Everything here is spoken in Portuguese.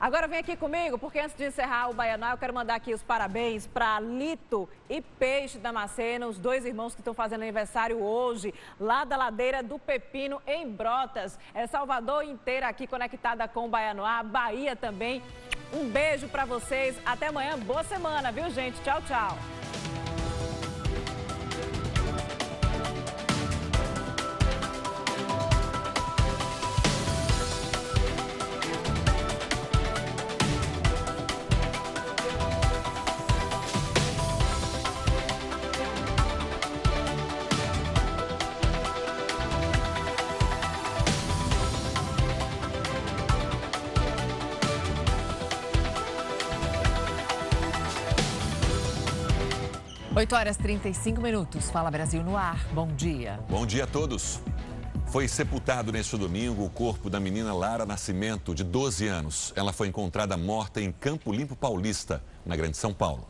Agora vem aqui comigo, porque antes de encerrar o Baianal, eu quero mandar aqui os parabéns para Lito e Peixe Damasceno, os dois irmãos que estão fazendo aniversário hoje, lá da ladeira do Pepino, em Brotas. É Salvador inteira aqui conectada com o Baianoá, Bahia também. Um beijo para vocês, até amanhã, boa semana, viu gente? Tchau, tchau. 8 horas 35 minutos. Fala Brasil no ar. Bom dia. Bom dia a todos. Foi sepultado neste domingo o corpo da menina Lara Nascimento, de 12 anos. Ela foi encontrada morta em Campo Limpo Paulista, na Grande São Paulo.